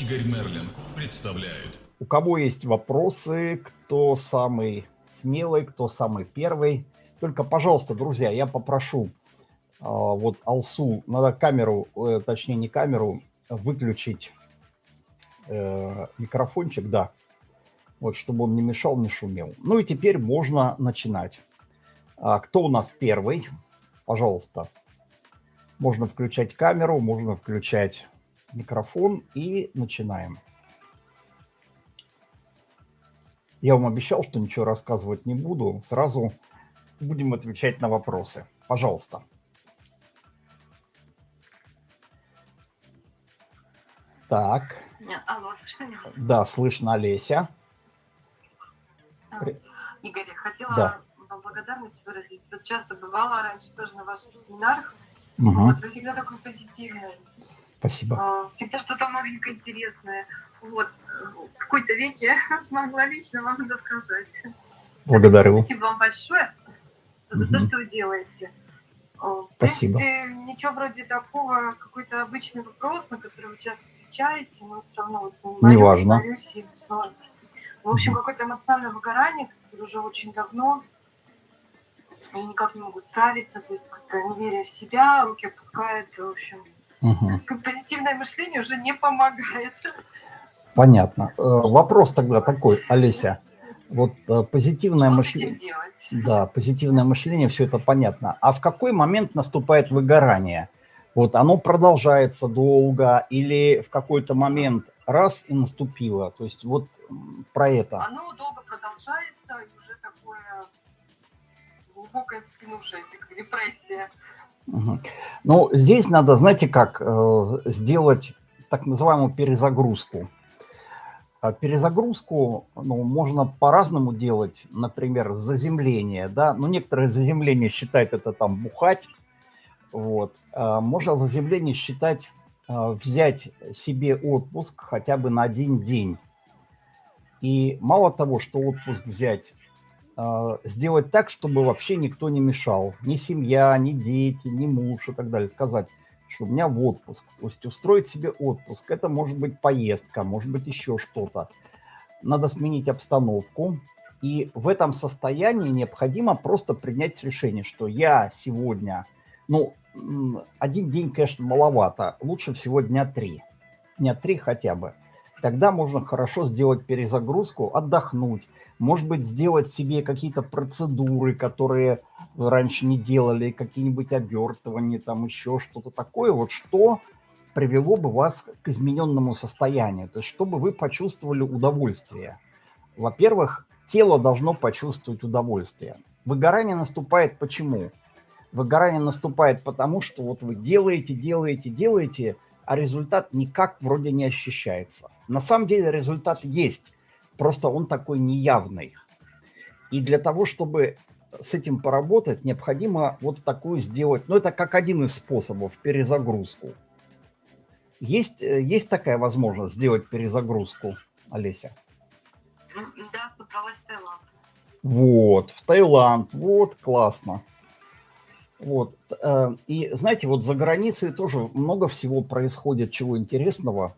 Игорь Мерлин представляет. У кого есть вопросы, кто самый смелый, кто самый первый, только, пожалуйста, друзья, я попрошу а, вот Алсу, надо камеру, э, точнее не камеру, выключить э, микрофончик, да, вот, чтобы он не мешал, не шумел. Ну и теперь можно начинать. А, кто у нас первый? Пожалуйста. Можно включать камеру, можно включать микрофон и начинаем. Я вам обещал, что ничего рассказывать не буду. Сразу будем отвечать на вопросы. Пожалуйста. Так. Алло, слышно меня? Да, слышно, Олеся. А, Игорь, хотела да. вам благодарность выразить. Вот часто бывала раньше тоже на ваших семинарах. Угу. Вот вы всегда такой позитивный. Спасибо. А, всегда что-то маленькое интересное. Вот. В какой-то веке смогла лично вам это сказать. Благодарю. Спасибо вам большое за угу. то, что вы делаете. В Спасибо. принципе, ничего вроде такого, какой-то обычный вопрос, на который вы часто отвечаете, но все равно вот с ним Неважно. и сложно. В общем, Мгм. какое-то эмоциональное выгорание, которое уже очень давно, и никак не могу справиться, то есть как-то неверие в себя, руки опускаются, в общем. Угу. Позитивное мышление уже не помогает. Понятно. Э, Вопрос тогда такой, Олеся. Вот э, позитивное Что мышление. Да, позитивное мышление, все это понятно. А в какой момент наступает выгорание? Вот оно продолжается долго или в какой-то момент раз и наступило? То есть вот про это. Оно долго продолжается, и уже такое глубокое затянувшееся, как депрессия. Ну, здесь надо, знаете как, э, сделать так называемую перезагрузку. А Перезагрузку ну, можно по-разному делать, например, заземление, да, ну, некоторые заземление считают это там бухать, вот. А Можно заземление считать а, взять себе отпуск хотя бы на один день. И мало того, что отпуск взять, сделать так, чтобы вообще никто не мешал. Ни семья, ни дети, ни муж и так далее. Сказать, что у меня в отпуск. То есть устроить себе отпуск. Это может быть поездка, может быть еще что-то. Надо сменить обстановку. И в этом состоянии необходимо просто принять решение, что я сегодня, ну, один день, конечно, маловато. Лучше всего дня три. Дня три хотя бы. Тогда можно хорошо сделать перезагрузку, отдохнуть. Может быть, сделать себе какие-то процедуры, которые вы раньше не делали, какие-нибудь обертывания, там еще что-то такое, вот что привело бы вас к измененному состоянию, то есть чтобы вы почувствовали удовольствие. Во-первых, тело должно почувствовать удовольствие. Выгорание наступает почему? Выгорание наступает потому, что вот вы делаете, делаете, делаете, а результат никак вроде не ощущается. На самом деле результат есть, просто он такой неявный. И для того, чтобы с этим поработать, необходимо вот такую сделать, ну это как один из способов, перезагрузку. Есть, э, есть такая возможность сделать перезагрузку, Олеся? М, Да, собралась в Таиланд. Вот, в Таиланд, вот, классно. Вот, э, и знаете, вот за границей тоже много всего происходит, чего интересного.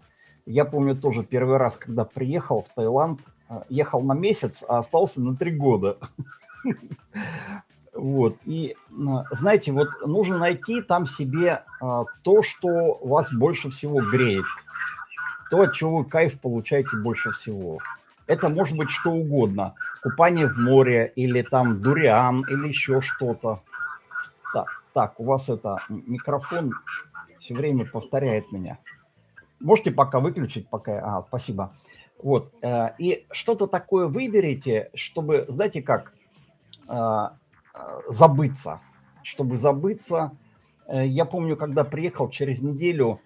Я помню тоже первый раз, когда приехал в Таиланд, э, ехал на месяц, а остался на три года. Вот, и знаете, вот нужно найти там себе э, то, что вас больше всего греет, то, от чего вы кайф получаете больше всего. Это может быть что угодно. Купание в море, или там дуриан, или еще что-то. Так, так, у вас это микрофон все время повторяет меня. Можете пока выключить, пока... А, спасибо. Вот, э, и что-то такое выберите, чтобы, знаете как, э, э, забыться. Чтобы забыться. Я помню, когда приехал через неделю,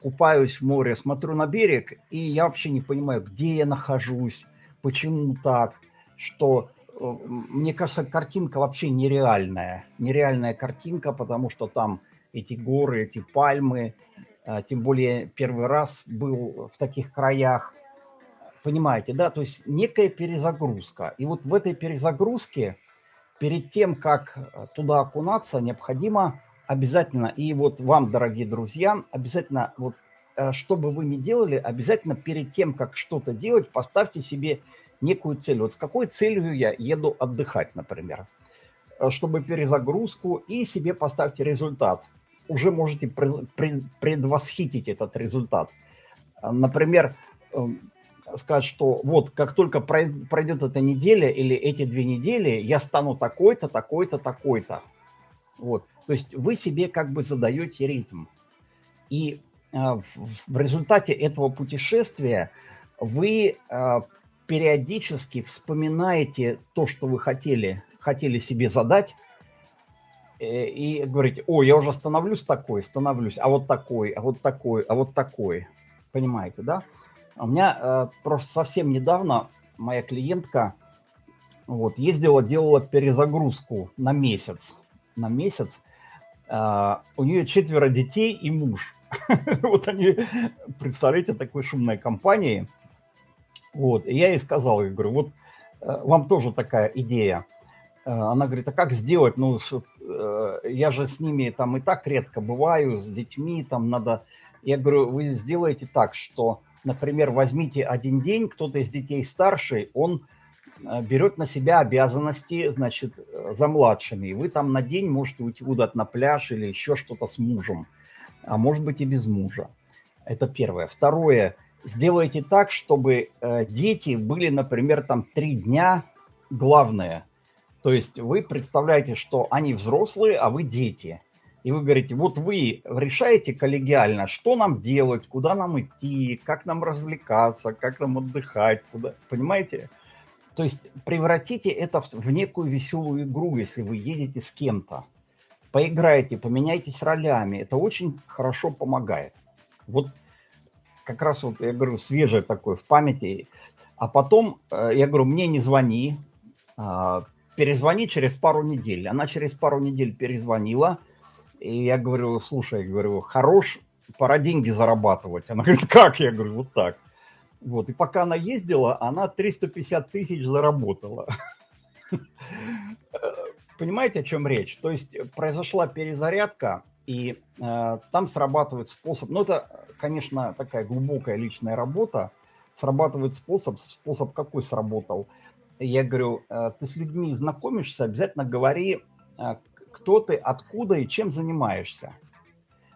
купаюсь в море, смотрю на берег, и я вообще не понимаю, где я нахожусь, почему так, что мне кажется, картинка вообще нереальная. Нереальная картинка, потому что там эти горы, эти пальмы, тем более первый раз был в таких краях. Понимаете, да? То есть некая перезагрузка. И вот в этой перезагрузке, перед тем, как туда окунаться, необходимо обязательно, и вот вам, дорогие друзья, обязательно вот э, что бы вы ни делали, обязательно перед тем, как что-то делать, поставьте себе некую цель. Вот с какой целью я еду отдыхать, например, э, чтобы перезагрузку, и себе поставьте результат. Уже можете предвосхитить этот результат. Э, например, эм, сказать, что вот как только пройдет эта неделя или эти две недели, я стану такой-то, такой-то, такой-то. Вот. То есть вы себе как бы задаете ритм. И э, в, результате этого путешествия вы э, периодически вспоминаете то, что вы хотели, хотели себе задать, и говорите, о, я уже становлюсь такой, становлюсь, а вот такой, а вот такой, а вот такой. Понимаете, да? У меня э, просто совсем недавно моя клиентка вот, ездила, делала перезагрузку на месяц. На месяц. Э, у нее четверо детей и муж. Вот они, представляете, такой шумной компании. Вот, и я ей сказал, я говорю, вот э, вам тоже такая идея. Э, она говорит, а как сделать? Ну, э, я же с ними там и так редко бываю, с детьми там надо... Я говорю, вы сделаете так, что например, возьмите один день, кто-то из детей старший, он э, берет на себя обязанности, значит, за младшими. И вы там на день можете уйти куда-то на пляж или еще что-то с мужем, а может быть и без мужа. Это первое. Второе. Сделайте так, чтобы дети были, например, там три дня главное. То есть вы представляете, что они взрослые, а вы дети и вы говорите, вот вы решаете коллегиально, что нам делать, куда нам идти, как нам развлекаться, как нам отдыхать, куда, понимаете? То есть превратите это в, в некую веселую игру, если вы едете с кем-то. Поиграйте, поменяйтесь ролями, это очень хорошо помогает. Вот как раз вот, я говорю, свежее такое в памяти. А потом, э, я говорю, мне не звони, а, перезвони через пару недель. Она через пару недель перезвонила, и я говорю, слушай, говорю, хорош, пора деньги зарабатывать. Она говорит, как? Я говорю, вот так. Вот, и пока она ездила, она 350 тысяч заработала. Понимаете, о чем речь? То есть произошла перезарядка, и э, там срабатывает способ, ну это, конечно, такая глубокая личная работа, срабатывает способ, способ какой сработал. Я говорю, э, ты с людьми знакомишься, обязательно говори, э, кто ты, откуда и чем занимаешься.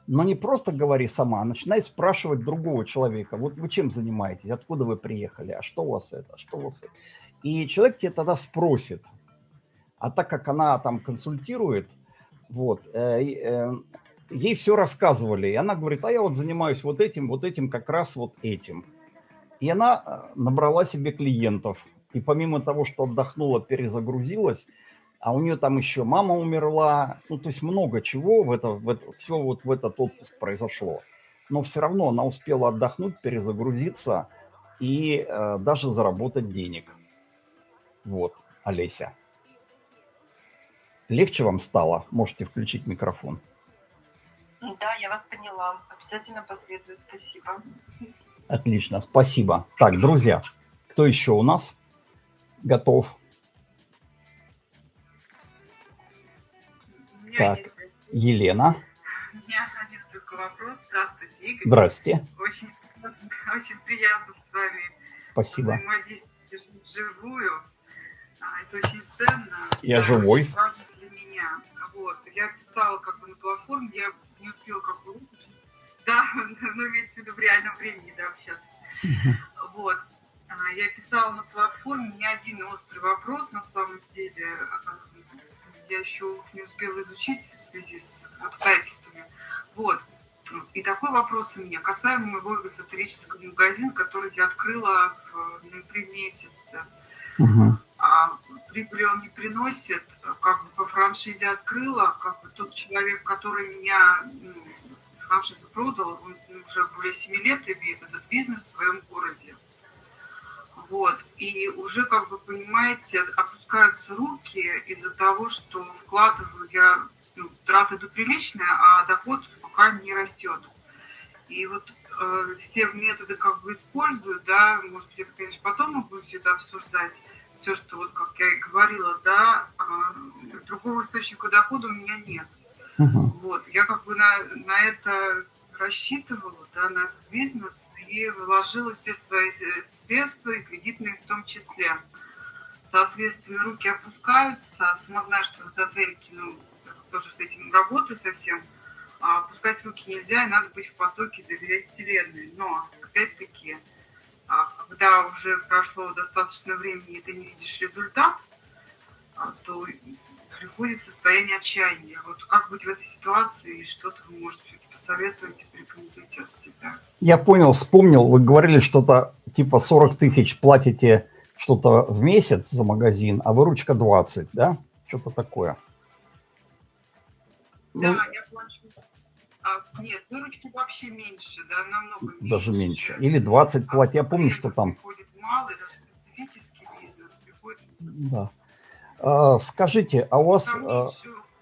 Но не просто говори сама, а начинай спрашивать другого человека. Вот вы чем занимаетесь, откуда вы приехали, а что у вас это, что у вас это. И человек тебе тогда спросит. А так как она там консультирует, вот, э, э, ей все рассказывали. И она говорит, а я вот занимаюсь вот этим, вот этим, как раз вот этим. И она э, набрала себе клиентов. И помимо того, что отдохнула, перезагрузилась, а у нее там еще мама умерла, ну, то есть много чего в это, в это, все вот в этот отпуск произошло. Но все равно она успела отдохнуть, перезагрузиться и э, даже заработать денег. Вот, Олеся. Легче вам стало? Можете включить микрофон. Да, я вас поняла. Обязательно последую. Спасибо. Отлично, спасибо. Так, друзья, кто еще у нас готов? Так, Елена. У меня один только вопрос. Здравствуйте, Игорь. Здрасте. Очень, очень приятно с вами Спасибо. взаимодействовать вживую. А, это очень ценно. Я живой. Очень важно для меня. Вот. Я писала как бы на платформе, я не успела как бы выпустить. Да, но имеется в виду в реальном времени, да, общаться. Вот. А, я писала на платформе не один острый вопрос, на самом деле, я еще не успела изучить в связи с обстоятельствами. Вот. И такой вопрос у меня касаемо моего эзотерического магазина, который я открыла в ноябре месяце. Угу. А прибыли он не приносит, как бы по франшизе открыла, как бы тот человек, который меня ну, франшизу продал, он уже более 7 лет имеет этот бизнес в своем городе. Вот. И уже, как бы, понимаете, опускаются руки из-за того, что вкладываю я, ну, траты идут приличные, а доход пока не растет. И вот э, все методы как бы использую, да, может быть, это, конечно, потом мы будем все это обсуждать, все, что вот, как я и говорила, да, э, другого источника дохода у меня нет. Uh-huh. Вот, я как бы на, на это рассчитывала да, на этот бизнес и вложила все свои э, средства, и кредитные в том числе. Соответственно, руки опускаются. Сама знаю, что в эзотерике, ну, тоже с этим работаю совсем. А опускать руки нельзя, и надо быть в потоке, доверять Вселенной. Но, опять-таки, а, когда уже прошло достаточно времени, и ты не видишь результат, а, то приходит состояние отчаяния. Вот как быть в этой ситуации, и что-то вы, может быть, посоветуете, порекомендуете от себя? Я понял, вспомнил, вы говорили что-то типа 40 тысяч платите что-то в месяц за магазин, а выручка 20, да? Что-то такое. Да, ну, я плачу. А, нет, выручки вообще меньше, да, намного меньше. Даже меньше. Или 20 а платят. Я помню, что там... Приходит малый, даже специфический бизнес приходит... Да. А, скажите, а у вас... А,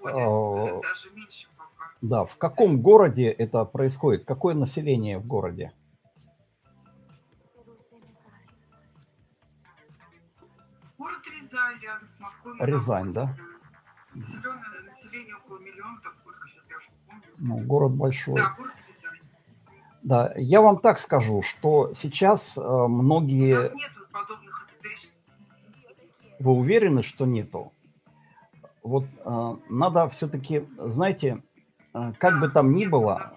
а, меньше пока. Да, в каком городе это происходит? Какое население в городе? Город Рязань, рядом с Москвой. Рязань, да? Населенное население около миллиона, там сколько сейчас, я уже помню. Ну, город большой. Да, город Рязань. Да, я вам так скажу, что сейчас э, многие... У нас нет вы уверены, что нету? Вот э, надо все-таки, знаете, э, как бы там ни было,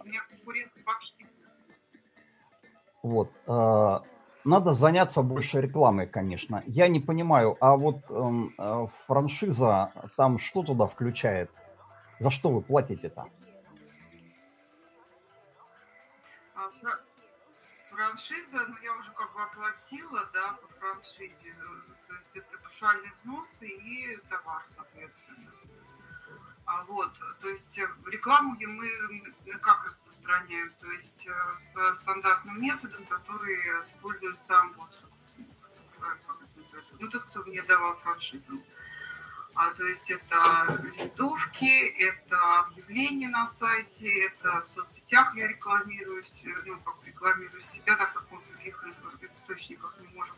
вот, э, надо заняться больше рекламой, конечно. Я не понимаю, а вот э, франшиза, там что туда включает? За что вы платите-то? Франшиза, ну я уже как бы оплатила, да, по франшизе, то есть это пушальные взносы и товар, соответственно. А вот, то есть э, рекламу мы как распространяем, то есть э, по стандартным методам, которые использует сам вот, ну тот, кто мне давал франшизу. А, то есть это листовки, это объявления на сайте, это в соцсетях я рекламируюсь, э, ну, как рекламирую себя, так как мы в других источниках не можем.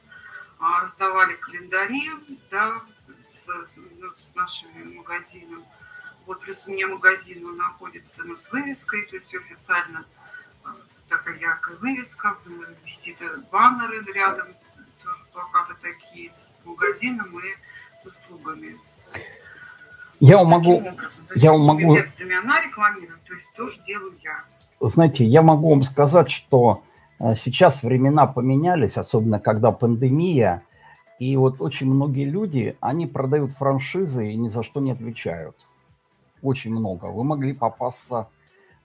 А, раздавали календари, да, с, ну, с нашими магазином. Вот плюс у меня магазин он находится ну, с вывеской, то есть официально а, такая яркая вывеска, висит баннеры рядом, тоже плакаты такие с магазином и с услугами. Я вам могу... Я могу... Она рекламирует, то есть тоже делаю я. Знаете, я могу вам сказать, что э, сейчас времена поменялись, особенно когда пандемия, и вот очень многие люди, они продают франшизы и ни за что не отвечают. Очень много. Вы могли попасться...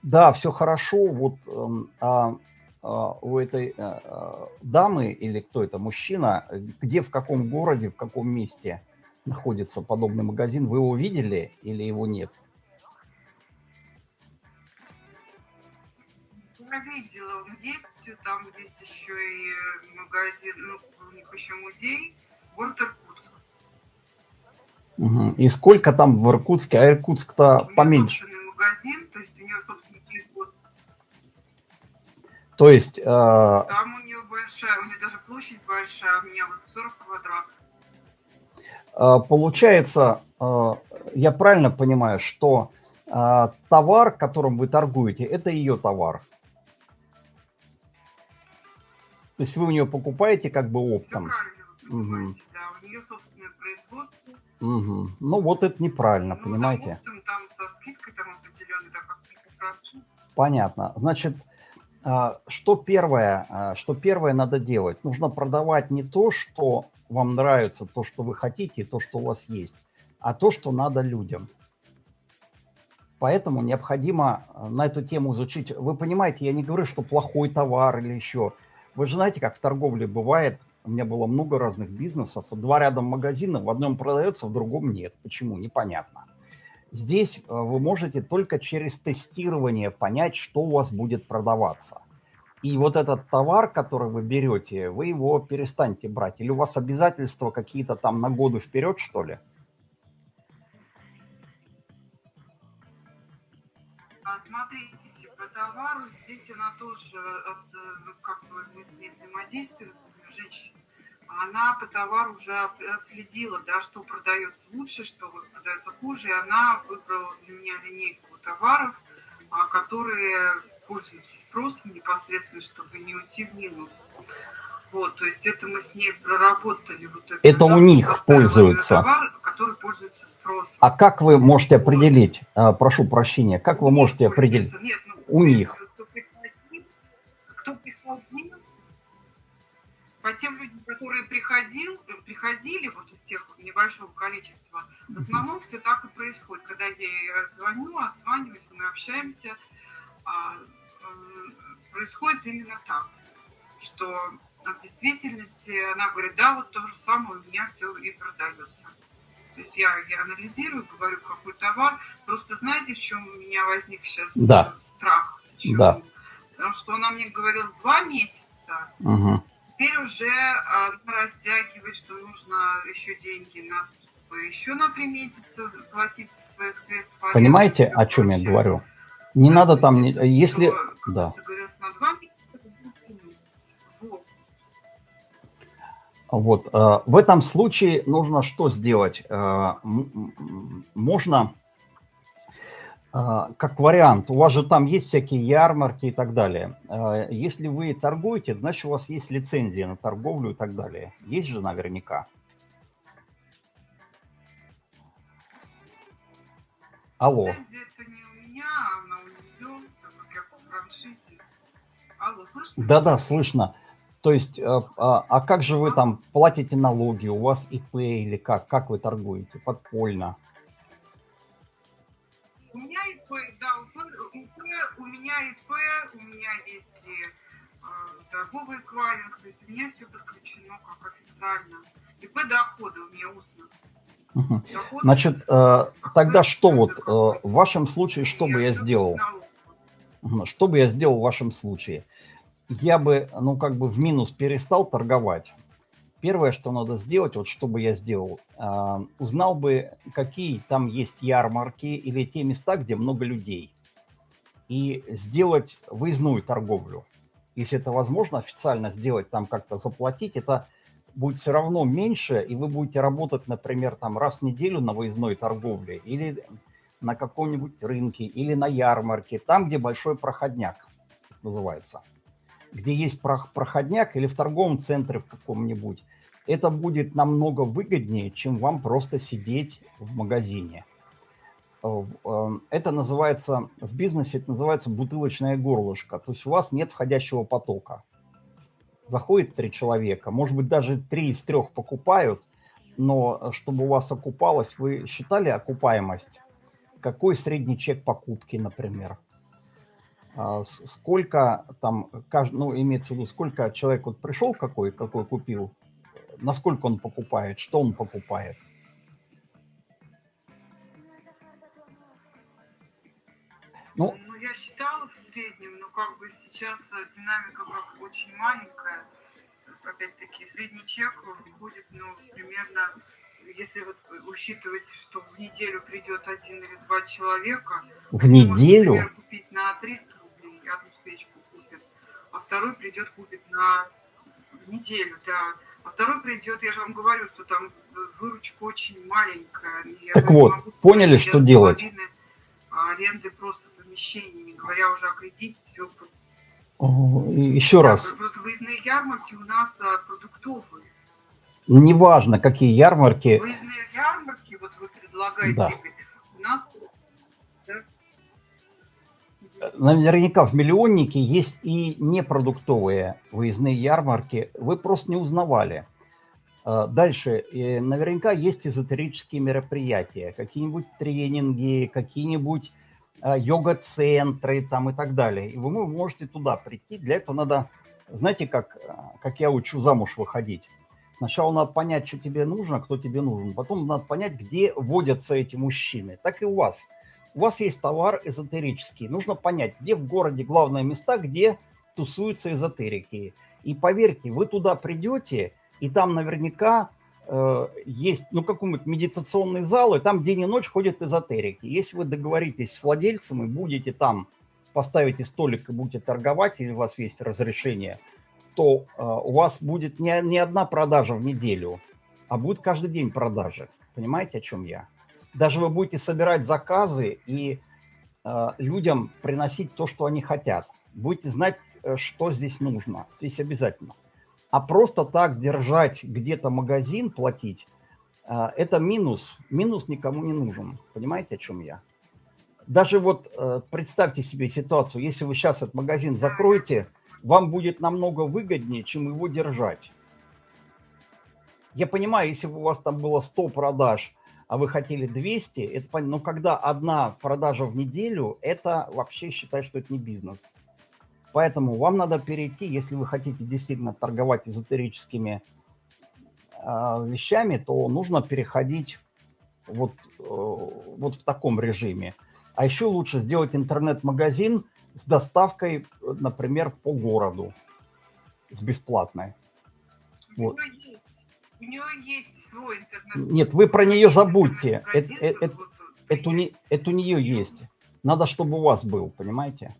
Да, все хорошо, вот эм, а, а, у этой а, дамы или кто это, мужчина, где, в каком городе, в каком месте – находится подобный магазин. Вы его видели или его нет? Я видела, он есть, там есть еще и магазин, ну, у них еще музей, город Иркутск. Угу. И сколько там в Иркутске? А Иркутск-то поменьше. собственный магазин, то есть у нее собственный производ. То есть... Э... Там у нее большая, у нее даже площадь большая, у меня вот 40 квадратов. А, получается, а, я правильно понимаю, что а, товар, которым вы торгуете, это ее товар? То есть вы у нее покупаете как бы оптом? Все угу. да, у нее собственное производство. Угу. Ну вот это неправильно, ну, понимаете? Там, там со скидкой там определенной, так как Понятно. Значит, что первое, что первое надо делать? Нужно продавать не то, что вам нравится, то, что вы хотите, то, что у вас есть, а то, что надо людям. Поэтому необходимо э, на эту тему изучить. Вы понимаете, я не говорю, что плохой товар или еще. Вы же знаете, как в торговле бывает. У меня было много разных бизнесов. Два рядом магазина, в одном продается, в другом нет. Почему? Непонятно. Здесь э, вы можете только через тестирование понять, что у вас будет продаваться. И вот этот товар, который вы берете, вы его перестаньте брать. Или у вас обязательства какие-то там на годы вперед, что ли? А, смотрите, по товару здесь она тоже, как бы мы с ней взаимодействуем, женщина, она по товару уже отследила, да, что продается лучше, что продается хуже, и она выбрала для меня линейку товаров, а, которые пользуются спросом непосредственно, чтобы не уйти в минус. Вот, то есть это мы с ней проработали. Вот это, это у них пользуются. Товар, который пользуется спросом. А как вы можете определить, вот. прошу прощения, как вы можете определить? Нет, ну, у них. Кто приходил, кто приходил, по тем людям, которые приходил, приходили вот из тех небольшого количества, в основном все так и происходит. Когда я ей звоню, отзваниваюсь, мы общаемся, а, происходит именно так, что в действительности она говорит, да, вот то же самое у меня все и продается. То есть я, я анализирую, говорю, какой товар. Просто знаете, в чем у меня возник сейчас да. страх? Почему? Да. Потому что она мне говорила два месяца. Угу. Теперь уже она растягивает, что нужно еще деньги на чтобы еще на три месяца платить своих средств. Понимаете, о чем я говорю? Не надо там, не, если... Да. Вот. Вот. Э, в этом случае нужно что сделать? Э, можно, э, как вариант, у вас же там есть всякие ярмарки и так далее. Если вы торгуете, значит, у вас есть лицензия на торговлю и так далее. Есть же наверняка. Алло. Лицензия Алло, слышно? Да-да, слышно. То есть, а, а, а как же вы там платите налоги? У вас ИП или как? Как вы торгуете? Подпольно? У меня ИП, да, ИП, у меня ИП, у меня есть и э, торговый эквайринг, то есть у меня все подключено как официально. ИП дохода у меня устно. Угу. Значит, э, тогда что вот, э, в вашем случае, что бы я сделал? Что бы я сделал в вашем случае? я бы, ну, как бы в минус перестал торговать. Первое, что надо сделать, вот что бы я сделал, э, узнал бы, какие там есть ярмарки или те места, где много людей, и сделать выездную торговлю. Если это возможно, официально сделать, там как-то заплатить, это будет все равно меньше, и вы будете работать, например, там раз в неделю на выездной торговле, или на каком-нибудь рынке, или на ярмарке, там, где большой проходняк называется где есть проходняк или в торговом центре в каком-нибудь, это будет намного выгоднее, чем вам просто сидеть в магазине. Э, э, это называется, в бизнесе это называется бутылочное горлышко. То есть у вас нет входящего потока. Заходит три человека, может быть, даже три из трех покупают, но чтобы у вас окупалось, вы считали окупаемость? Какой средний чек покупки, например? А, сколько там, ну, имеется в виду, сколько человек вот пришел какой, какой купил, насколько он покупает, что он покупает. Ну, ну, я считала в среднем, но как бы сейчас э, динамика как очень маленькая. Опять-таки, средний чек будет, ну, примерно, если вот учитывать, что в неделю придет один или два человека. В неделю? Например, купить на 300 одну свечку купит, а второй придет купит на неделю, да. А второй придет, я же вам говорю, что там выручка очень маленькая. Я так вот, поняли, что делать? Аренды просто помещений, не говоря уже о кредите, все. Еще да, раз. Просто выездные ярмарки у нас а, продуктовые. Неважно, какие ярмарки. Выездные ярмарки, вот вы предлагаете, да. у нас наверняка в миллионнике есть и непродуктовые выездные ярмарки. Вы просто не узнавали. А, дальше. Наверняка есть эзотерические мероприятия, какие-нибудь тренинги, какие-нибудь а, йога-центры там и так далее. И вы можете туда прийти. Для этого надо, знаете, как, а, как я учу замуж выходить. Сначала надо понять, что тебе нужно, кто тебе нужен. Потом надо понять, где водятся эти мужчины. Так и у вас – у вас есть товар эзотерический. Нужно понять, где в городе главные места, где тусуются эзотерики. И поверьте, вы туда придете, и там наверняка э, есть ну, какой-нибудь медитационный зал, и там день и ночь ходят эзотерики. Если вы договоритесь с владельцем и будете там, поставите столик и будете торговать, или у вас есть разрешение, то э, у вас будет не, не одна продажа в неделю, а будет каждый день продажи. Понимаете, о чем я? даже вы будете собирать заказы и э, людям приносить то, что они хотят. будете знать, э, что здесь нужно. Здесь обязательно. А просто так держать где-то магазин, платить, э, это минус. Минус никому не нужен. Понимаете, о чем я? Даже вот э, представьте себе ситуацию, если вы сейчас этот магазин закроете, вам будет намного выгоднее, чем его держать. Я понимаю, если у вас там было 100 продаж, а вы хотели 200, это понятно. Но когда одна продажа в неделю, это вообще считай, что это не бизнес. Поэтому вам надо перейти, если вы хотите действительно торговать эзотерическими э, вещами, то нужно переходить вот, э, вот в таком режиме. А еще лучше сделать интернет-магазин с доставкой, например, по городу, с бесплатной. У вот. нее есть, у нее есть свой интернет. Нет, вы про нее забудьте. Это, это, вот, это, у, это у нее есть. Надо, чтобы у вас был, понимаете?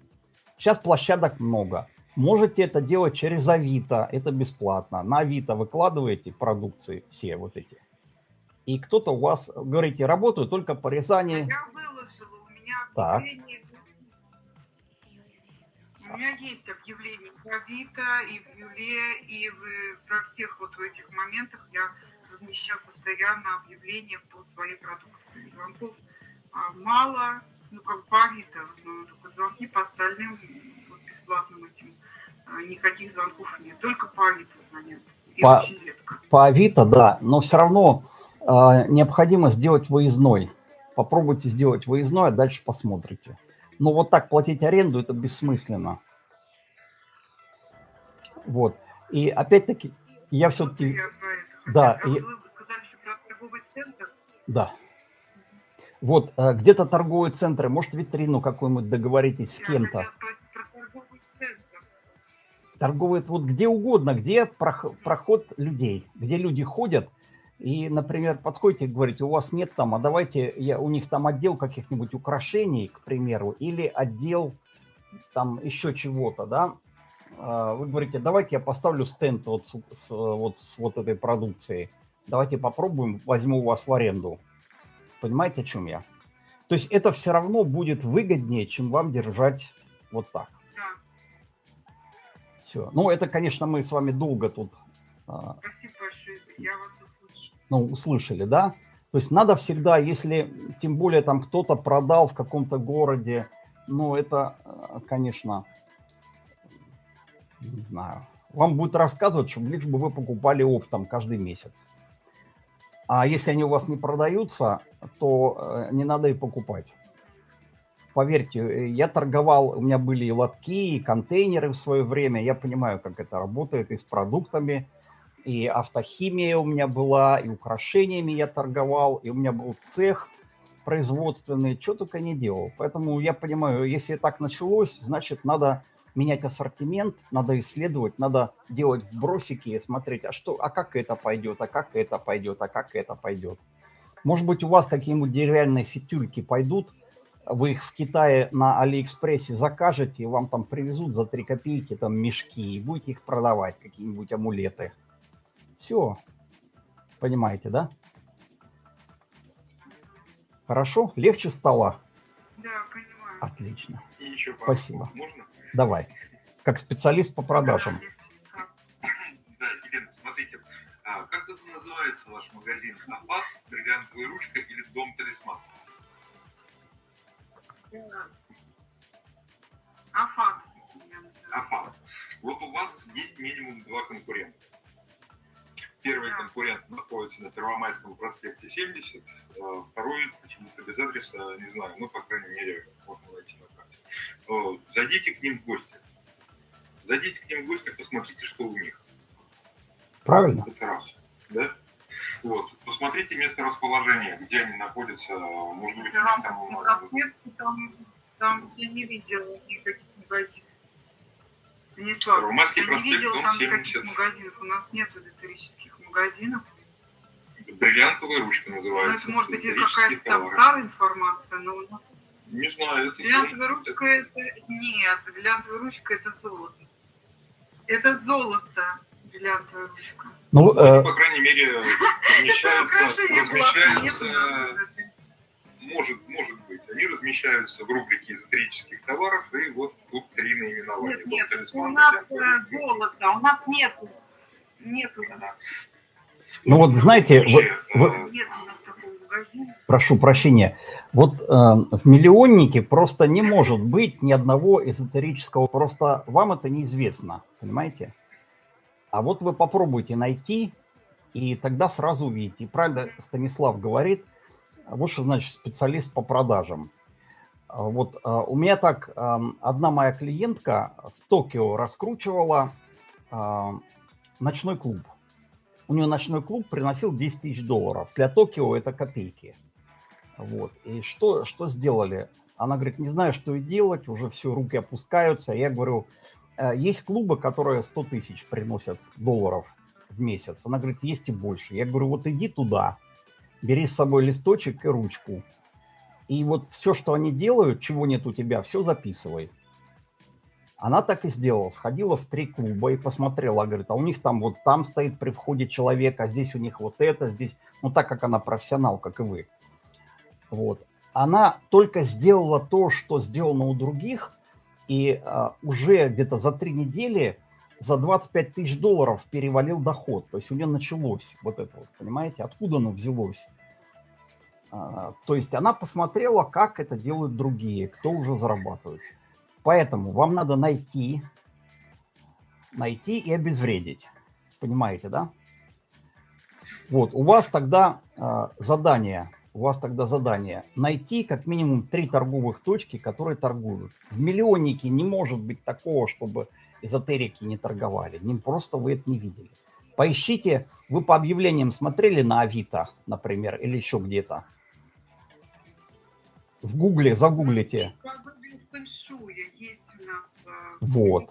Сейчас площадок много. Можете это делать через Авито, это бесплатно. На Авито выкладываете продукции все вот эти. И кто-то у вас, говорите, работаю только по Рязани. Я выложила, у меня так. У меня есть объявление в Авито и в Юле, и в, во всех вот в этих моментах я размещаю постоянно объявления по своей продукции. Звонков а, мало, ну, как по Авито в основном только звонки, по остальным вот, бесплатным этим а, никаких звонков нет. Только по Авито звонят. И по, очень редко. По Авито, да, но все равно э, необходимо сделать выездной. Попробуйте сделать выездной, а дальше посмотрите. Но вот так платить аренду – это бессмысленно. Вот. И опять-таки, я все-таки... Да, а вы сказали еще про торговый центр? Да. Вот, э, где-то торговые центры, может, витрину какую-нибудь договоритесь с кем-то. Торговые, вот где угодно, где проход людей, где люди ходят, и, например, подходите и говорите, у вас нет там, а давайте, я, у них там отдел каких-нибудь украшений, к примеру, или отдел там еще чего-то, да, а, вы говорите, давайте я поставлю стенд вот с, с, вот с вот этой продукцией, давайте попробуем, возьму у вас в аренду. Понимаете, о чем я? То есть это все равно будет выгоднее, чем вам держать вот так. Да. Все. Ну, это, конечно, мы с вами долго тут... А, Спасибо большое, я вас услышал. Ну, услышали, да? То есть надо всегда, если тем более там кто-то продал в каком-то городе, ну, это, а, конечно, не знаю, вам будет рассказывать, что лишь бы вы покупали оптом каждый месяц. А если они у вас не продаются, то э, не надо и покупать. Поверьте, э, я торговал, у меня были и лотки, и контейнеры в свое время. Я понимаю, как это работает и с продуктами. И автохимия у меня была, и украшениями я торговал, и у меня был цех производственный, что только не делал. Поэтому я понимаю, если так началось, значит, надо менять ассортимент, надо исследовать, надо делать вбросики, смотреть, а что, а как это пойдет, а как это пойдет, а как это пойдет. Может быть, у вас какие-нибудь деревянные фитюльки пойдут, вы их в Китае на Алиэкспрессе закажете, и вам там привезут за 3 копейки там мешки, и будете их продавать, какие-нибудь амулеты. Все. Понимаете, да? Хорошо? Легче стало? Да, понимаю. Отлично. И еще Спасибо. Можно? Давай. Как специалист по продажам. Да, Елена, смотрите, а как называется ваш магазин? Афат, бриллиантовая ручка или дом талисман? Афат. Афат. Вот у вас есть минимум два конкурента. Первый конкурент находится на Первомайском проспекте 70, а второй почему-то без адреса, не знаю, ну, по крайней мере, можно найти на карте. Зайдите к ним в гости. Зайдите к ним в гости, посмотрите, что у них. Правильно. Это раз. Да? Вот. Посмотрите место расположения, где они находятся. Может быть, там, там, там я не видела никаких магазинов. Станислав, Первомайский я проспект, не видела дом там 70. никаких магазинов. У нас нет эзотерических магазинов. Бриллиантовая ручка Ну, называется. это может быть какая-то там старая информация, но у Не знаю, это бриллиантовая ручка это... Нет, бриллиантовая ручка это золото. Это золото, бриллиантовая ручка. Ну, Ну, э, по крайней мере, нет у нас. может, может быть. Они размещаются в рубрике эзотерических товаров, и вот тут три наименования. Нет, нет, Дом у «Талисман», нас э, золото, у нас нету. Нету, Ага. Ну вот знаете, вы- вы- э, прошу прощения, вот э, в миллионнике просто не может быть ни одного эзотерического, просто вам это неизвестно, понимаете? А вот вы попробуйте найти, и тогда сразу увидите. И правильно Станислав говорит, вот что значит специалист по продажам. А Вот э, у меня так э, одна моя клиентка в Токио раскручивала э, ночной клуб. У нее ночной клуб приносил 10 тысяч долларов. Для Токио это копейки. Вот. И что, что сделали? Она говорит, не знаю, что и делать, уже все, руки опускаются. Я говорю, «Э, есть клубы, которые 100 тысяч приносят долларов в месяц. Она говорит, есть и больше. Я говорю, вот иди туда, бери с собой листочек и ручку. И вот все, что они делают, чего нет у тебя, все записывай. Она так и сделала. Сходила в три клуба и посмотрела. Говорит, а у них там вот там стоит при входе человек, а здесь у них вот это, здесь... Ну, так как она профессионал, как и вы. Вот. Она только сделала то, что сделано у других, и а, уже где-то за три недели за 25 тысяч долларов перевалил доход. То есть у нее началось вот это вот, понимаете? Откуда оно взялось? А, то есть она посмотрела, как это делают другие, кто уже зарабатывает. Поэтому вам надо найти, найти и обезвредить. Понимаете, да? Вот, у вас тогда э, задание, у вас тогда задание найти как минимум три торговых точки, которые торгуют. В миллионнике не может быть такого, чтобы эзотерики не торговали. Не просто вы это не видели. Поищите, вы по объявлениям смотрели на Авито, например, или еще где-то. В Гугле загуглите. Фэншуя есть у нас. а, Вот.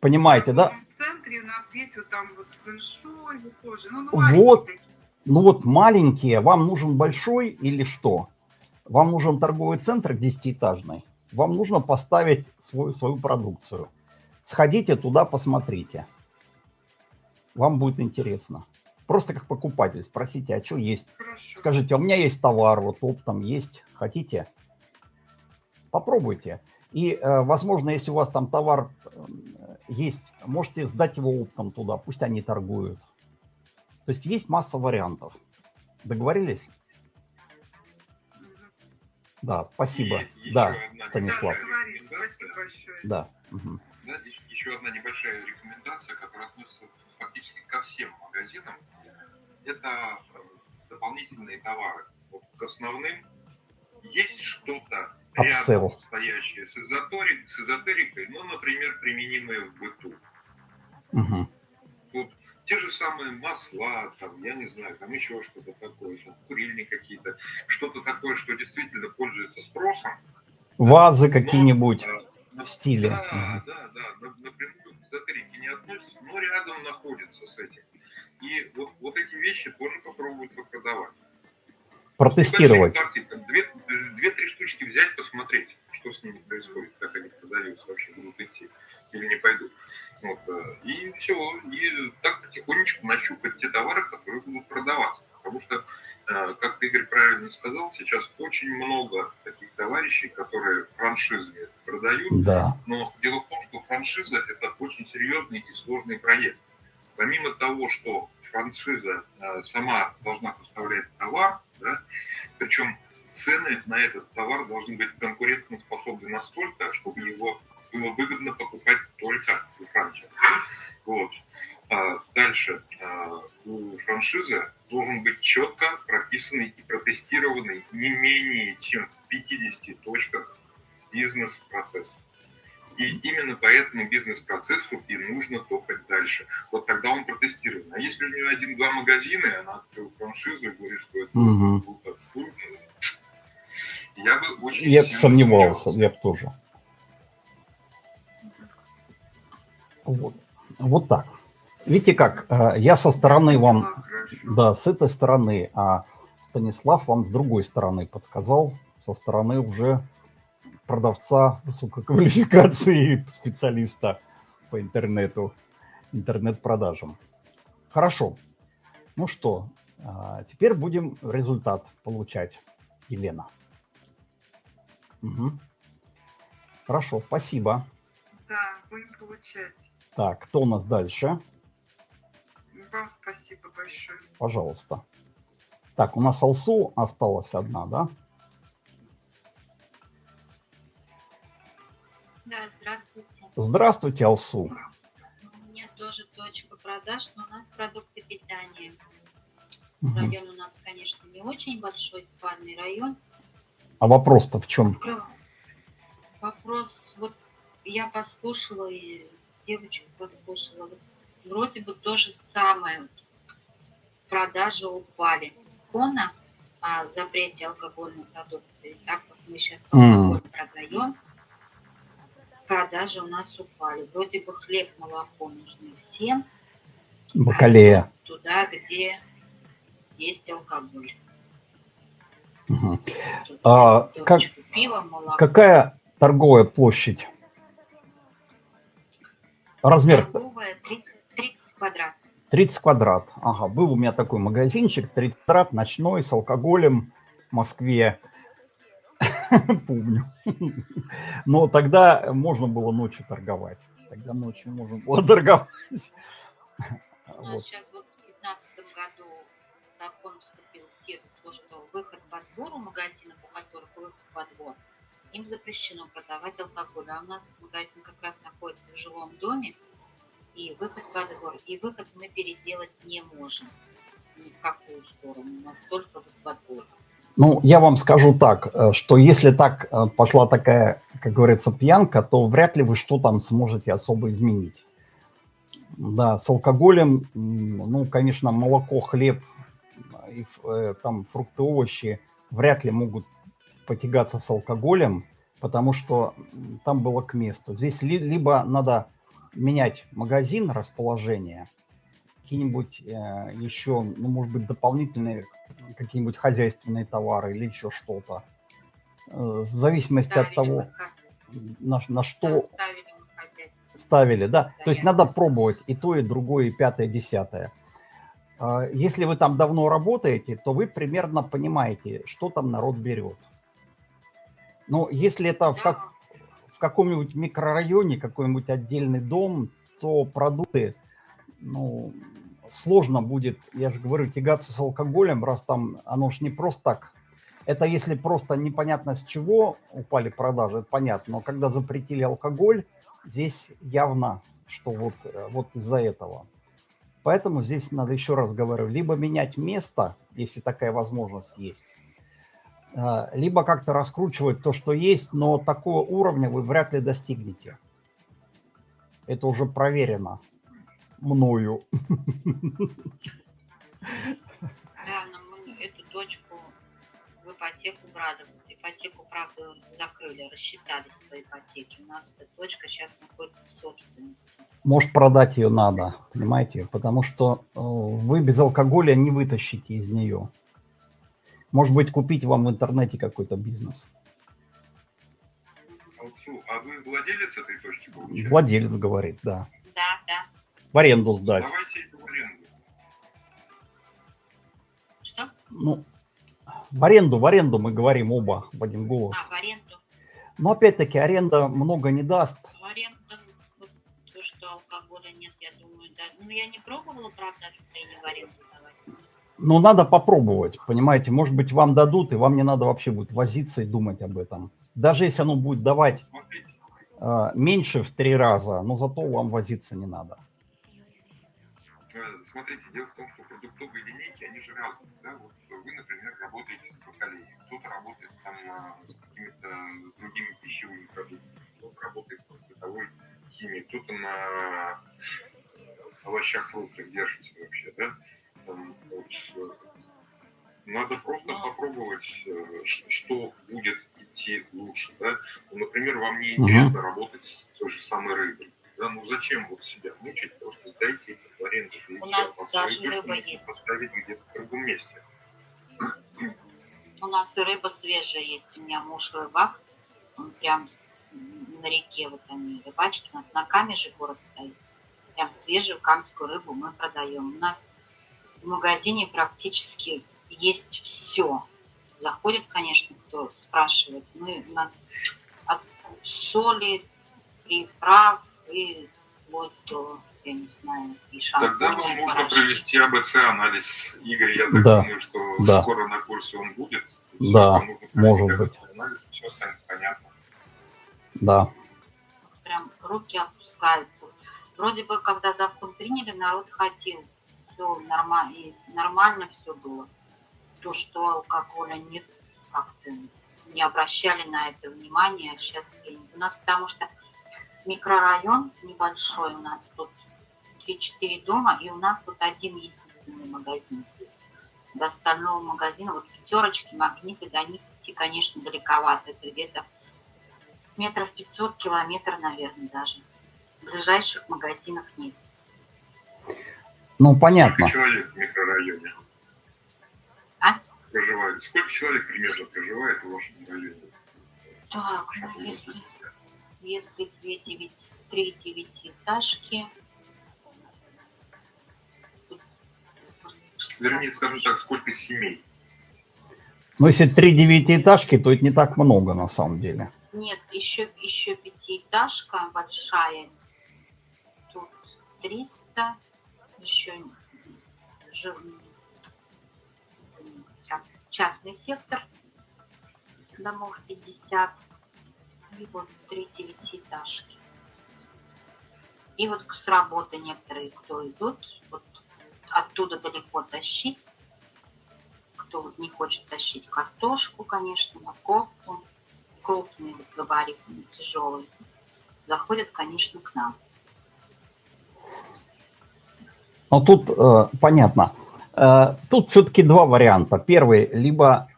Понимаете, да? В центре у нас есть вот там вот фэншуй, тоже. Ну, ну, Вот. маленькие такие. Ну вот маленькие, вам нужен большой или что? Вам нужен торговый центр десятиэтажный. Вам нужно поставить свою, свою продукцию. Сходите туда, посмотрите. Вам будет интересно. Просто как покупатель спросите, а что есть? Хорошо. Скажите, «А у меня есть товар, вот оптом есть, хотите? Попробуйте. И, э, возможно, если у вас там товар э, есть, можете сдать его оптом туда, пусть они торгуют. То есть есть масса вариантов. Договорились? Да, спасибо. И Да, одна Станислав. Спасибо большое. Да. мгм. Да, еще- одна небольшая рекомендация, которая относится фактически ко всем магазинам. Это э, дополнительные товары. Вот к основным есть что-то. Рядом стоящее с, эзотерик- с эзотерикой, ну, например, применимое в быту. Мгм. Вот те же самые масла, там, я не знаю, там еще что-то такое, там, курильни какие-то, что-то такое, что действительно пользуется спросом. Вазы какие-нибудь э, в стиле. Да, Мгм. да, да, на- напрямую к эзотерике не относится, но рядом находится с этим. И вот, вот эти вещи тоже попробуют продавать. Протестировать. Две, две-три штучки взять, посмотреть, что с ними происходит, как они продаются, вообще будут идти или не пойдут. Вот, и все. И так потихонечку нащупать те товары, которые будут продаваться. Потому что, э, как Игорь правильно сказал, сейчас очень много таких товарищей, которые франшизами продают, Да. но дело в том, что франшиза – это очень серьезный и сложный проект. Помимо того, что франшиза э, сама должна поставлять товар, да, причем цены на этот товар должны быть конкурентоспособны настолько, чтобы его было выгодно покупать только у франчайза. Вот. А дальше а, у франшизы должен быть четко прописанный и протестированный не менее чем в 50 точках бизнес-процесс. И именно по этому бизнес-процессу и нужно топать дальше. Вот тогда он протестирован. А если у нее один-два магазина, и она открыла франшизу и говорит, что это круто, ну, я бы очень Я бы сомневался, я бы тоже. Вот. вот так. Видите как, э, я со стороны вам, Да, хорошо. да, с этой стороны, а Станислав вам с другой стороны подсказал, со стороны уже продавца высокой квалификации, специалиста по интернету, интернет-продажам. Хорошо. Ну что, а, теперь будем результат получать. Елена. Мгм. Хорошо, спасибо. Да, будем получать. Так, кто у нас дальше? Вам спасибо большое. Пожалуйста. Так, у нас Алсу осталась одна, да? Да, здравствуйте. Здравствуйте, Алсу. У меня тоже точка продаж, но у нас продукты питания. Мгм. Район у нас, конечно, не очень большой, спальный район. А вопрос-то в чем? Про- Вопрос, вот я послушала, и девочку послушала, вот вроде бы то же самое. Продажи упали. Фона о запрете алкогольной продукции, так как мы сейчас алкоголь продаем, продажи у нас упали. Вроде бы хлеб, молоко нужны всем, Бакалея. туда, где есть алкоголь. Мгм. Тут А, бутылочку пива, молоко. Какая торговая площадь? Размер Торговая 30, 30 квадратов. 30 квадрат. Ага, был у меня такой магазинчик, 30 квадрат, ночной, с алкоголем в Москве. Помню. Но тогда можно было ночью торговать. Тогда ночью можно было торговать. У нас сейчас вот в 2015 году закон вступил в силу, то, что выход во двор у магазинов, у которых выход во двор, им запрещено продавать алкоголь. А у нас магазин как раз находится в жилом доме, и выход во двор. И выход мы переделать не можем ни в какую сторону. У нас только вот во двор. Ну, я вам скажу так, э, что если так э, пошла такая, как говорится, пьянка, то вряд ли вы что там сможете особо изменить. Да, с алкоголем, ну, конечно, молоко, хлеб, и э, там фрукты, овощи вряд ли могут потягаться с алкоголем, потому что там было к месту. Здесь ли- либо надо менять магазин, расположение, какие-нибудь э, еще, ну, может быть, дополнительные какие-нибудь хозяйственные товары или еще что-то. Э, В зависимости от Ставили того, выход- на, на что ставили ставили, да. То есть Да. надо пробовать и то, и другое, и пятое, и десятое. А, Если вы там давно работаете, то вы примерно понимаете, что там народ берет. Но если это в, как, Да, в каком-нибудь микрорайоне, какой-нибудь отдельный дом, то продукты, ну, сложно будет, я же говорю, тягаться с алкоголем, раз там оно ж не просто так. Это если просто непонятно с чего упали продажи, это понятно. Но когда запретили алкоголь, здесь явно, что вот, э, вот из-за этого. Поэтому здесь надо еще раз говорю, либо менять место, если такая возможность есть, а, либо как-то раскручивать то, что есть, но такого уровня вы вряд ли достигнете. Это уже проверено мною. Да, но мы эту точку в ипотеку брали. Ипотеку, правда, закрыли, рассчитались по ипотеке. У нас эта точка сейчас находится в собственности. Может, продать ее надо, понимаете? Потому что э, вы без алкоголя не вытащите из нее. Может быть, купить вам в интернете какой-то бизнес. Алсу, а вы владелец этой точки, получается? Владелец говорит, да. Да, да. В аренду сдать. Давайте в аренду. Что? Ну, в аренду, в аренду мы говорим оба в один голос. А, в аренду. Но опять-таки аренда много не даст. В аренду, то, что алкоголя нет, я думаю, да. Ну, я не пробовала, правда, Украине в аренду давать. Но надо попробовать, понимаете? Может быть, вам дадут, и вам не надо вообще будет возиться и думать об этом. Даже если оно будет давать Смотрите, э, меньше в три раза, но зато вам возиться не надо. Э, смотрите, дело в том, что продуктовые линейки, они же разные. Да? Вот вы, например, работаете с бакалеей, кто-то работает там на- с какими-то другими пищевыми продуктами, кто-то работает в бытовой химии, кто-то на овощах, фруктах держится вообще, да? Там, вот, э, надо просто попробовать, э, что будет идти лучше, да? Ну, например, вам не интересно работать с той же самой рыбой. Да, ну зачем вот себя мучить, просто сдайте это аренду. У нас даже рыба есть. поставить где-то в другом месте. У нас и рыба свежая есть. У меня муж рыбак. Он прям на реке вот они рыбачат. У нас на каме же город стоит. Прям свежую камскую рыбу мы продаем. У нас в магазине практически есть все. заходит, конечно, кто спрашивает. Мы, у нас от соли, приправ и вот до, я не знаю, и Тогда вам нужно порошки. провести АБЦ-анализ. Игорь, я так Да. думаю, что Да. скоро на курсе он будет. Да, может быть. АБЦ-анализ, все станет понятно. Да. прям руки опускаются. Вроде бы, когда закон приняли, народ хотел. Все нормально, и нормально все было. То, что алкоголя нет, как-то не обращали на это внимания. А сейчас у нас, потому что микрорайон небольшой, у нас тут 3-4 дома, и у нас вот один единственный магазин здесь. До остального магазина, вот пятерочки, магниты, до них идти, конечно, далековато. Это где-то метров 500, километр, наверное, даже. Ближайших магазинов нет. Ну, понятно. Сколько человек в микрорайоне? А? Проживает. Сколько человек примерно проживает в вашем районе? Так, ну, если, если две девять, три девятиэтажки... Вернее, скажем так, сколько семей? Но если три девятиэтажки, то это не так много на самом деле. Нет, еще, еще пятиэтажка большая. Тут 300. Еще частный сектор. Домов 50. И вот три девятиэтажки. И вот с работы некоторые, кто идут, оттуда далеко тащить. Кто не хочет тащить картошку, конечно, морковку крупные, вот, габаритные, тяжелые, заходят, конечно, к нам. Но тут э, понятно. Э, тут все-таки два варианта. Первый, либо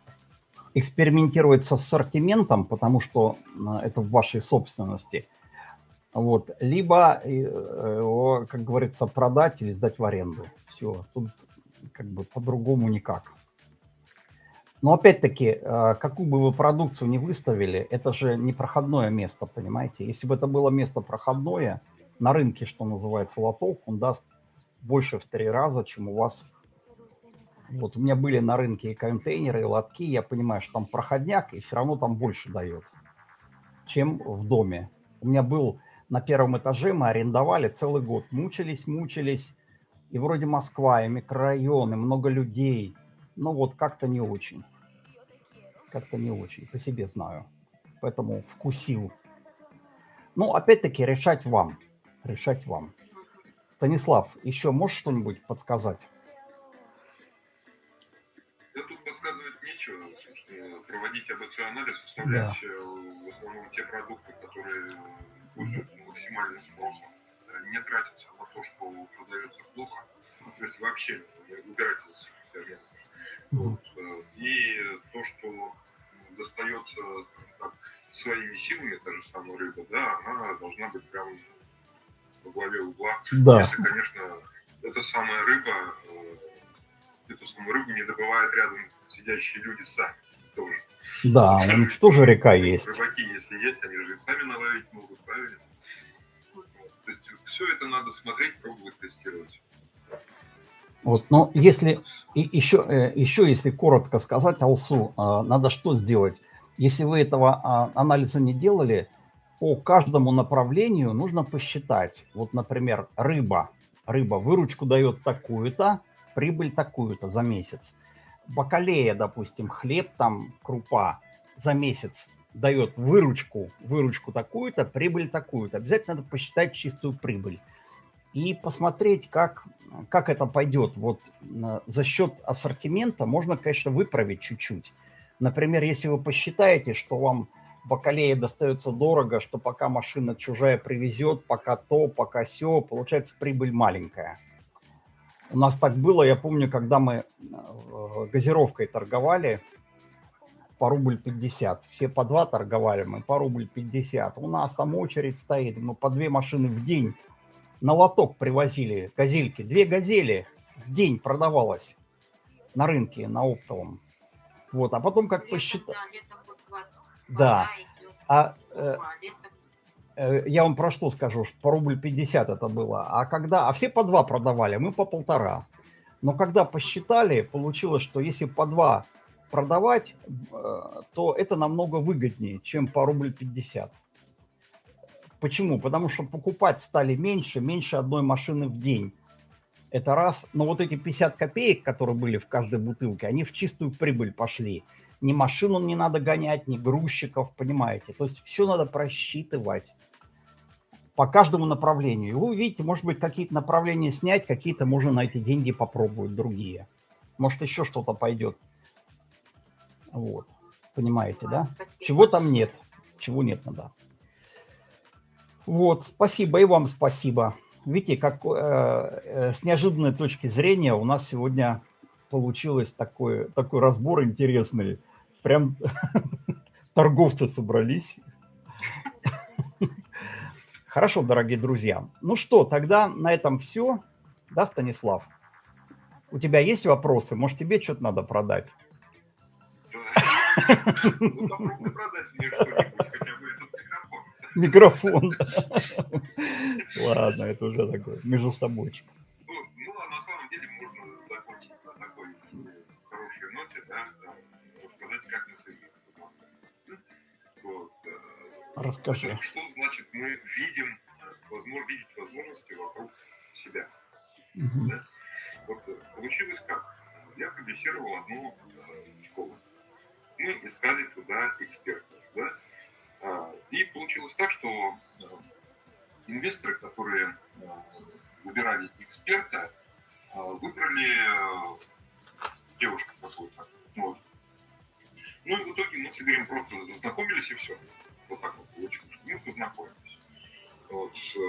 экспериментировать с ассортиментом, потому что э, это в вашей собственности. Вот. Либо, э, его, как говорится, продать или сдать в аренду. Все. Тут как бы по-другому никак. Но опять-таки, э, какую бы вы продукцию не выставили, это же не проходное место, понимаете? Если бы это было место проходное, на рынке, что называется, лоток, он даст больше в три раза, чем у вас. Вот у меня были на рынке и контейнеры, и лотки, я понимаю, что там проходняк, и все равно там больше дает, чем в доме. У меня был на первом этаже, мы арендовали целый год, мучились, мучились, и вроде Москва, и микрорайоны, много людей, ну вот как-то не очень. Как-то не очень, по себе знаю. Поэтому вкусил. Ну, опять-таки, решать вам. Решать вам. Станислав, еще можешь что-нибудь подсказать? Да тут подсказывать нечего, собственно, проводить АБЦ-анализ, составлять э, в основном те продукты, которые пользуются максимальным спросом, э, не тратиться на то, что продается плохо, то есть вообще не убирать из интернета. Вот. э, И то, что достается так, своими силами, та же самая рыба, да, она должна быть прям во главе угла. Да. Если, конечно, эта самая рыба, э, эту самую рыбу не добывают рядом сидящие люди сами тоже. Да, у них тоже река есть. Рыбаки, если есть, они же и сами наловить могут, правильно? То есть все это надо смотреть, пробовать, тестировать. Вот, но если и еще, э, еще если коротко сказать, Алсу, а, надо что сделать? Если вы этого а, анализа не делали, по каждому направлению нужно посчитать. Вот, например, рыба. Рыба выручку дает такую-то, прибыль такую-то за месяц. Бакалея, допустим, хлеб, там, крупа за месяц дает выручку, выручку такую-то, прибыль такую-то. Обязательно надо посчитать чистую прибыль и посмотреть, как, как это пойдет. Вот э, за счет ассортимента можно, конечно, выправить чуть-чуть. Например, если вы посчитаете, что вам бакалея достается дорого, что пока машина чужая привезет, пока то, пока все, получается прибыль маленькая. У нас так было, я помню, когда мы э, газировкой торговали по рубль 50. Все по два торговали, мы по рубль 50. У нас там очередь стоит, мы по две машины в день на лоток привозили газельки. Две газели в день продавалось на рынке, на оптовом. Вот, а потом как посчитать... Да, А э, я вам про что скажу, что по рубль 50 это было. А когда... А все по два продавали, мы по полтора. Но когда посчитали, получилось, что если по два продавать, э, то это намного выгоднее, чем по рубль 50. Почему? Потому что покупать стали меньше, меньше одной машины в день. Это раз. Но вот эти 50 копеек, которые были в каждой бутылке, они в чистую прибыль пошли. Ни машину не надо гонять, ни грузчиков, понимаете. То есть все надо просчитывать по каждому направлению. И вы увидите, может быть, какие-то направления снять, какие-то можно на эти деньги попробовать, другие. Может, еще что-то пойдет. Вот. Понимаете, да? Спасибо. Чего там нет, чего нет надо. Вот, спасибо и вам спасибо. Видите, как э, э, с неожиданной точки зрения у нас сегодня получилось такой, такой разбор интересный. Прям торговцы собрались. Хорошо, дорогие друзья. Ну что, тогда на этом все. Да, Станислав? У тебя есть вопросы? Может, тебе что-то надо продать? Да. Ну, попробуй продать мне что-нибудь, хотя бы этот микрофон. Микрофон. Ладно, это уже такой между собой. Ну, а на самом деле можно закончить на такой хорошей ноте, да, рассказать, как мы с Расскажи. Что значит мы видим, возможно, видеть возможности вокруг себя. Мгм. Да? Вот э, получилось как? Я продюсировал одну э, школу. Мы искали туда экспертов. Да? А, И получилось так, что э, инвесторы, которые э, выбирали эксперта, э, выбрали э, девушку какую-то. Вот. Ну и в итоге мы с Игорем просто знакомились и все. Вот так вот получилось, что мы познакомились. Вот. э,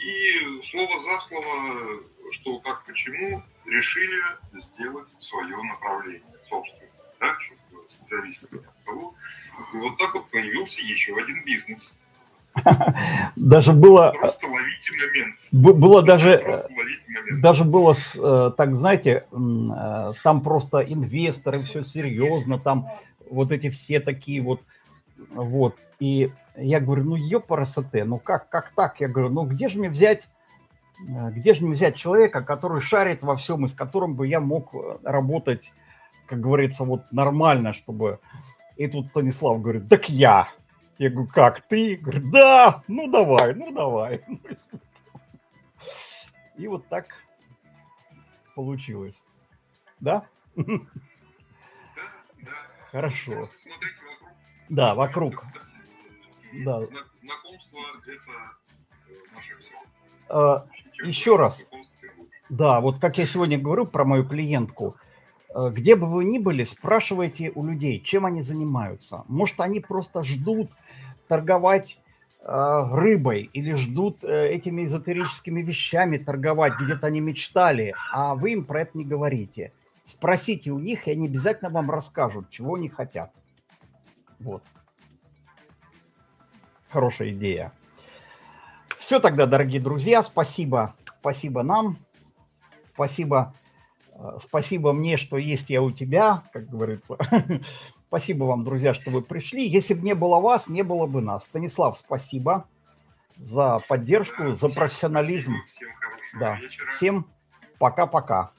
И слово за слово, что как почему, решили сделать свое направление, собственно, да, чтобы специалист того. И вот так вот появился еще один бизнес. Даже было, Просто ловите момент. было даже, момент. даже было, э, так знаете, э, там просто инвесторы, все серьезно, там вот эти все такие вот, вот. И я говорю, ну ёпарасоте, ну как, как так? Я говорю, ну где же мне взять, э, где же мне взять человека, который шарит во всем, и с которым бы я мог э, работать, как говорится, вот нормально, чтобы... И тут Станислав говорит, так я. Я говорю, как ты? Говорит, да, ну давай, ну давай. И вот так получилось. Да? Да, да. Хорошо. Вокруг. Да, вокруг. Да. зна- Знакомство – это э, наше все. Чем Еще раз. Да, вот как я сегодня говорю про мою клиентку, э, где бы вы ни были, спрашивайте у людей, чем они занимаются. Может, они просто ждут торговать э, рыбой или ждут этими эзотерическими вещами торговать, где-то они мечтали, а вы им про это не говорите. Спросите у них, и они обязательно вам расскажут, чего они хотят. Вот. Хорошая идея. Все тогда, дорогие друзья, спасибо. Спасибо нам. Спасибо, э, спасибо мне, что есть я у тебя, как говорится. Спасибо вам, друзья, что вы пришли. Если бы не было вас, не было бы нас. Станислав, спасибо за поддержку, Да, за всем профессионализм. спасибо, Всем хорошего Да. вечера. Всем пока-пока.